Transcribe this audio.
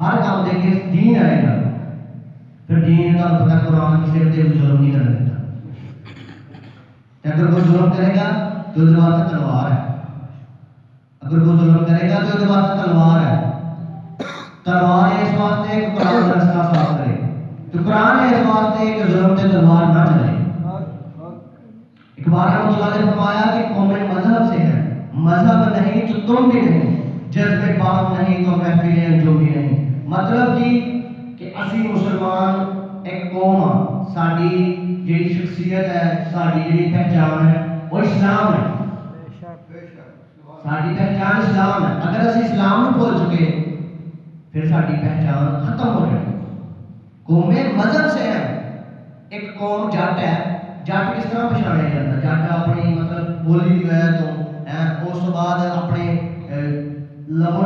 ہر کام دے کے دین آئے گا۔ پھر دین کا پتہ قرآن کسی کے تے ظلم نہیں کرنے دیتا۔ اگر کوئی ظلم کرے گا تو اس واسطے تلوار ہے۔ اگر کوئی ظلم کرے گا تو اس واسطے تلوار ہے۔ تلوار اس واسطے کہ قرآن رستہ صاف کرے۔ تو قرآن اس واسطے کہ ظلم تے تلوار نہ چلے اقبال رحمۃ اللہ نے فرمایا کہ قومیں مذہب سے ہے۔ مذہب نہیں تو تم بھی نہیں۔ جذبے پاک نہیں تو محفلیں جو بھی نہیں۔ مطلب کی کہ اسی مسلمان ایک قوم ہاں ساری جیڑی شخصیت ہے ساری جیڑی پہچان ہے وہ اسلام ہے ساری پہچان اسلام ہے اگر اسی اسلام کو بھول چکے پھر ساری پہچان ختم ہو جائے قومیں مذہب سے ہے ایک قوم جٹ ہے جٹ کس طرح پچھاڑیا جاتا جٹ اپنی مطلب بولی جو ہے تو اس بعد اپنے لبو